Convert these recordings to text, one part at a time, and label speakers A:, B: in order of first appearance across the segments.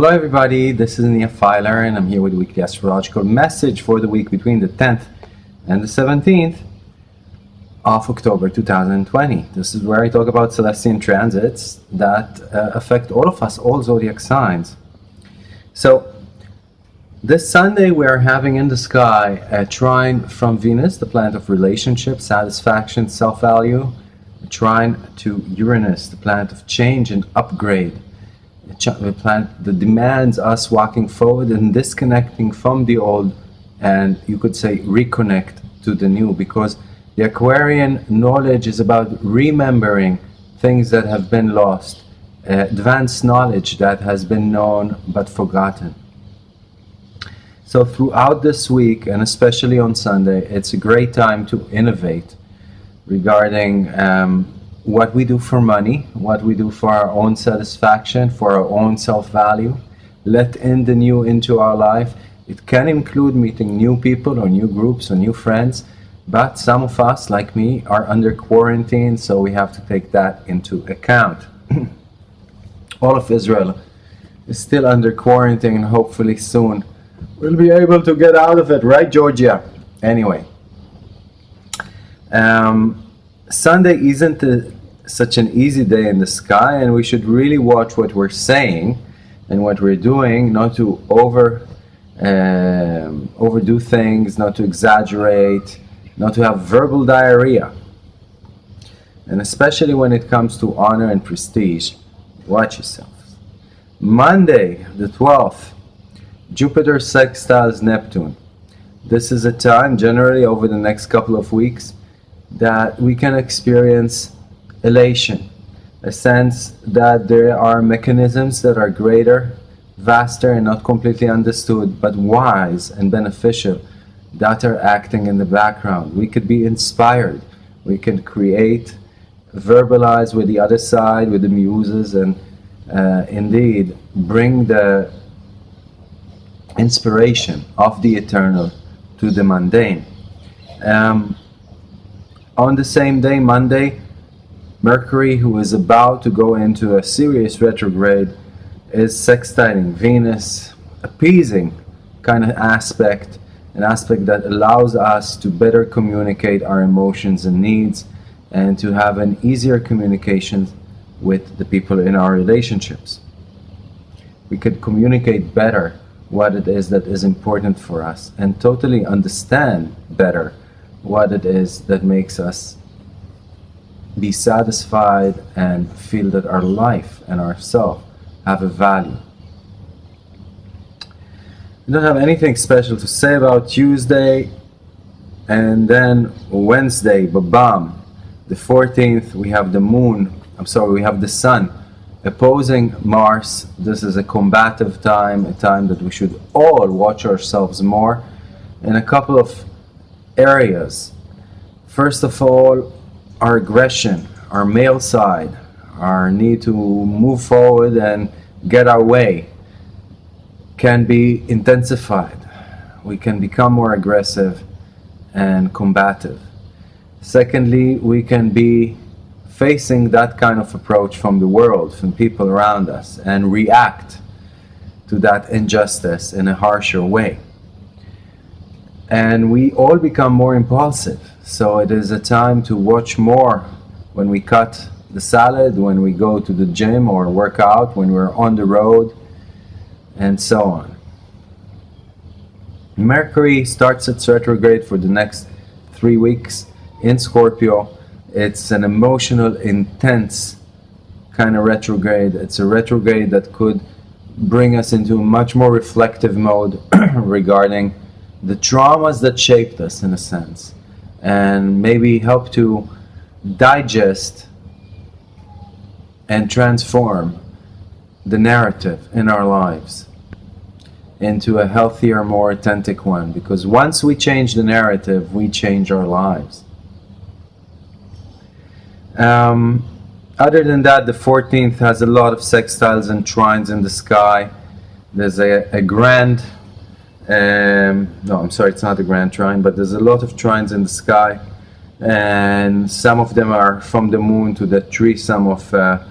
A: Hello everybody, this is Nia Filer and I'm here with the weekly astrological message for the week between the 10th and the 17th of October 2020. This is where I talk about celestial transits that uh, affect all of us, all zodiac signs. So this Sunday we're having in the sky a trine from Venus, the planet of relationship, satisfaction, self-value, a trine to Uranus, the planet of change and upgrade the planet that demands us walking forward and disconnecting from the old and you could say reconnect to the new because the Aquarian knowledge is about remembering things that have been lost, uh, advanced knowledge that has been known but forgotten. So throughout this week and especially on Sunday, it's a great time to innovate regarding um, what we do for money, what we do for our own satisfaction, for our own self-value. Let in the new into our life. It can include meeting new people or new groups or new friends, but some of us, like me, are under quarantine, so we have to take that into account. All of Israel is still under quarantine, and hopefully soon we'll be able to get out of it, right, Georgia? Anyway. Um, Sunday isn't a, such an easy day in the sky and we should really watch what we're saying and what we're doing, not to over um, overdo things, not to exaggerate, not to have verbal diarrhea. And especially when it comes to honor and prestige, watch yourselves. Monday, the 12th, Jupiter sextiles Neptune. This is a time, generally over the next couple of weeks, that we can experience elation, a sense that there are mechanisms that are greater, vaster and not completely understood, but wise and beneficial that are acting in the background. We could be inspired. We can create, verbalize with the other side, with the muses, and uh, indeed bring the inspiration of the eternal to the mundane. Um, on the same day, Monday, Mercury, who is about to go into a serious retrograde, is sextiling Venus, appeasing kind of aspect, an aspect that allows us to better communicate our emotions and needs and to have an easier communication with the people in our relationships. We could communicate better what it is that is important for us and totally understand better what it is that makes us be satisfied and feel that our life and ourself have a value. We don't have anything special to say about Tuesday and then Wednesday, bam, the 14th we have the moon, I'm sorry, we have the sun opposing Mars. This is a combative time, a time that we should all watch ourselves more in a couple of areas. First of all, our aggression, our male side, our need to move forward and get our way can be intensified. We can become more aggressive and combative. Secondly, we can be facing that kind of approach from the world, from people around us, and react to that injustice in a harsher way. And we all become more impulsive. So it is a time to watch more when we cut the salad, when we go to the gym or work out, when we're on the road, and so on. Mercury starts its retrograde for the next three weeks in Scorpio it's an emotional, intense kind of retrograde. It's a retrograde that could bring us into a much more reflective mode regarding the traumas that shaped us in a sense and maybe help to digest and transform the narrative in our lives into a healthier, more authentic one. Because once we change the narrative, we change our lives. Um, other than that, the 14th has a lot of sextiles and trines in the sky. There's a, a grand, um, no, I'm sorry, it's not a grand trine, but there's a lot of trines in the sky. And some of them are from the moon to the tree, some of uh,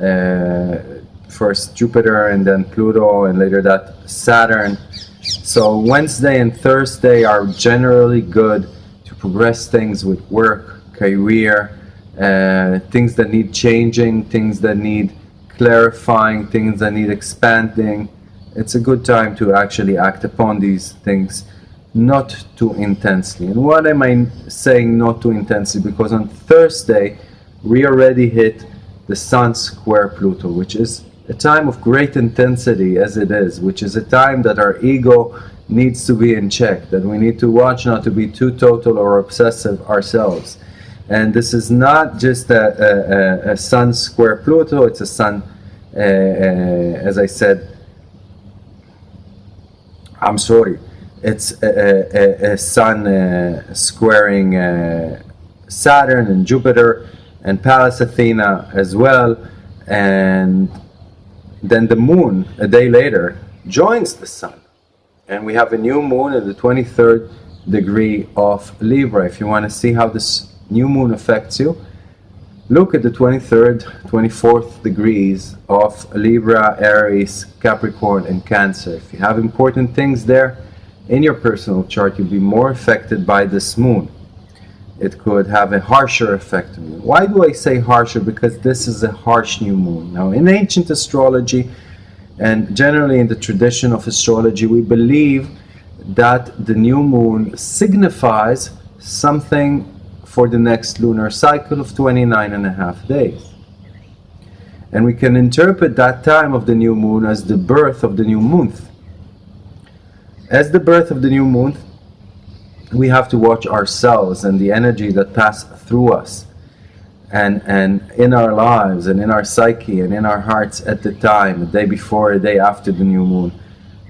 A: uh, first Jupiter and then Pluto and later that Saturn. So Wednesday and Thursday are generally good to progress things with work, career, uh, things that need changing, things that need clarifying, things that need expanding. It's a good time to actually act upon these things, not too intensely. And what am I saying not too intensely? Because on Thursday, we already hit the Sun square Pluto, which is a time of great intensity as it is, which is a time that our ego needs to be in check, that we need to watch not to be too total or obsessive ourselves. And this is not just a, a, a Sun square Pluto, it's a Sun, uh, uh, as I said, I'm sorry, it's a, a Sun uh, squaring uh, Saturn and Jupiter and Pallas Athena as well. And then the moon, a day later, joins the sun. And we have a new moon at the 23rd degree of Libra. If you want to see how this new moon affects you, look at the 23rd, 24th degrees of Libra, Aries, Capricorn, and Cancer. If you have important things there in your personal chart, you'll be more affected by this moon. It could have a harsher effect on you. Why do I say harsher? Because this is a harsh new moon. Now, in ancient astrology, and generally in the tradition of astrology, we believe that the new moon signifies something for the next lunar cycle of 29 and a half days. And we can interpret that time of the new moon as the birth of the new month. As the birth of the new month, we have to watch ourselves and the energy that pass through us and and in our lives and in our psyche and in our hearts at the time the day before the day after the new moon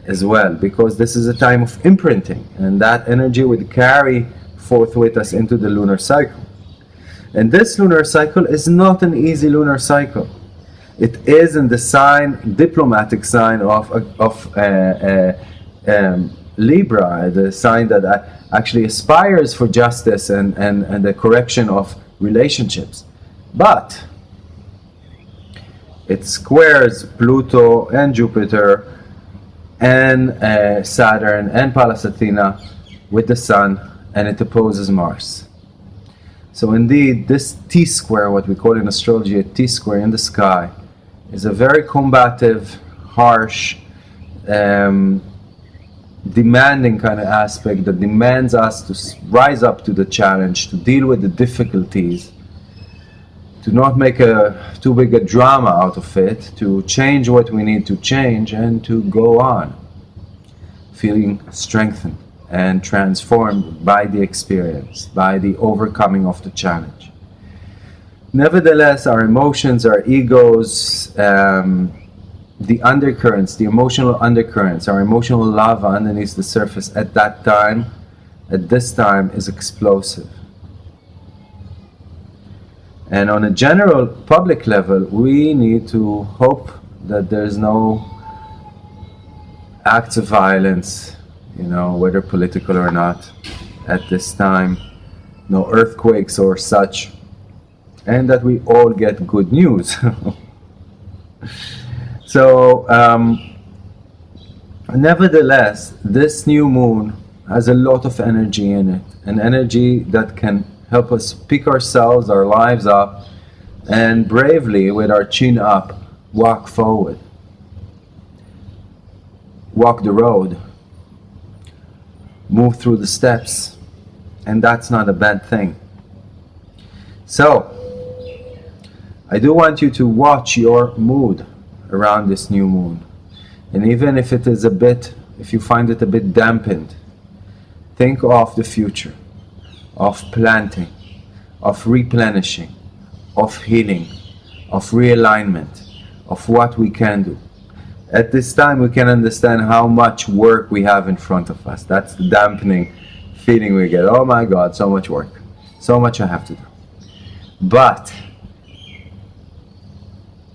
A: as well because this is a time of imprinting and that energy would carry forth with us into the lunar cycle. And this lunar cycle is not an easy lunar cycle. It is in the sign, diplomatic sign of, of uh, uh, um, Libra, the sign that actually aspires for justice and, and, and the correction of relationships. But it squares Pluto and Jupiter and uh, Saturn and Pallas Athena with the Sun and it opposes Mars. So indeed, this T-square, what we call in astrology a T-square in the sky, is a very combative, harsh, um, demanding kind of aspect that demands us to rise up to the challenge, to deal with the difficulties, to not make a too big a drama out of it, to change what we need to change, and to go on, feeling strengthened and transformed by the experience, by the overcoming of the challenge. Nevertheless, our emotions, our egos, um, the undercurrents, the emotional undercurrents, our emotional lava underneath the surface at that time, at this time, is explosive. And on a general public level, we need to hope that there's no acts of violence you know, whether political or not, at this time, no earthquakes or such, and that we all get good news. so, um, nevertheless, this new moon has a lot of energy in it, an energy that can help us pick ourselves, our lives up, and bravely, with our chin up, walk forward. Walk the road move through the steps and that's not a bad thing. So I do want you to watch your mood around this new moon. And even if it is a bit if you find it a bit dampened think of the future of planting of replenishing of healing of realignment of what we can do at this time we can understand how much work we have in front of us. That's the dampening feeling we get. Oh my God, so much work. So much I have to do. But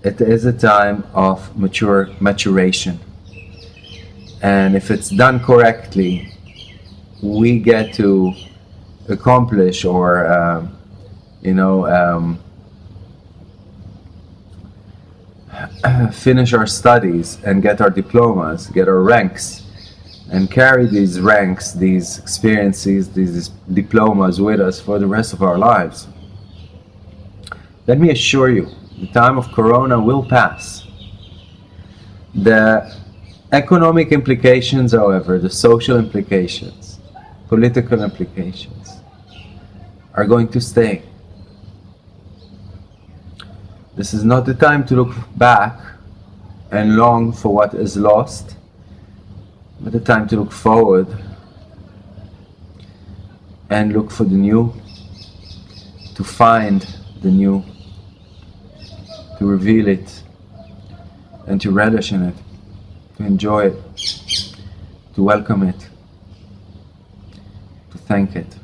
A: it is a time of mature maturation. And if it's done correctly, we get to accomplish or, um, you know, um, finish our studies and get our diplomas, get our ranks, and carry these ranks, these experiences, these diplomas with us for the rest of our lives. Let me assure you, the time of Corona will pass. The economic implications, however, the social implications, political implications, are going to stay. This is not the time to look back and long for what is lost, but the time to look forward and look for the new, to find the new, to reveal it, and to relish in it, to enjoy it, to welcome it, to thank it.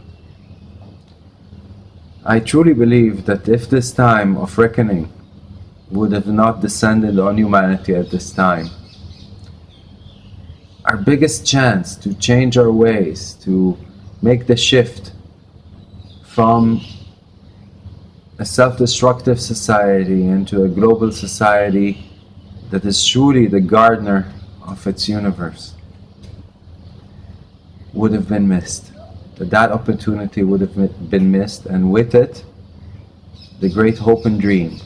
A: I truly believe that if this time of reckoning would have not descended on humanity at this time, our biggest chance to change our ways, to make the shift from a self-destructive society into a global society that is truly the gardener of its universe would have been missed. That that opportunity would have been missed and with it the great hope and dream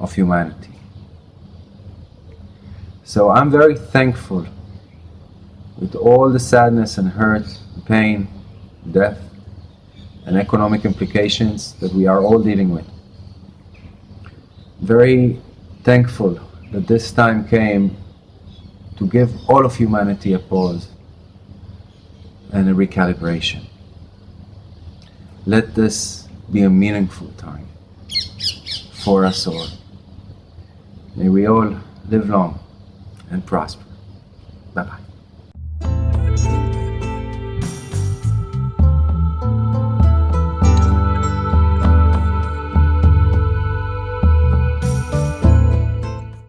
A: of humanity. So I'm very thankful with all the sadness and hurt, pain, death, and economic implications that we are all dealing with. Very thankful that this time came to give all of humanity a pause and a recalibration. Let this be a meaningful time for us all. May we all live long and prosper.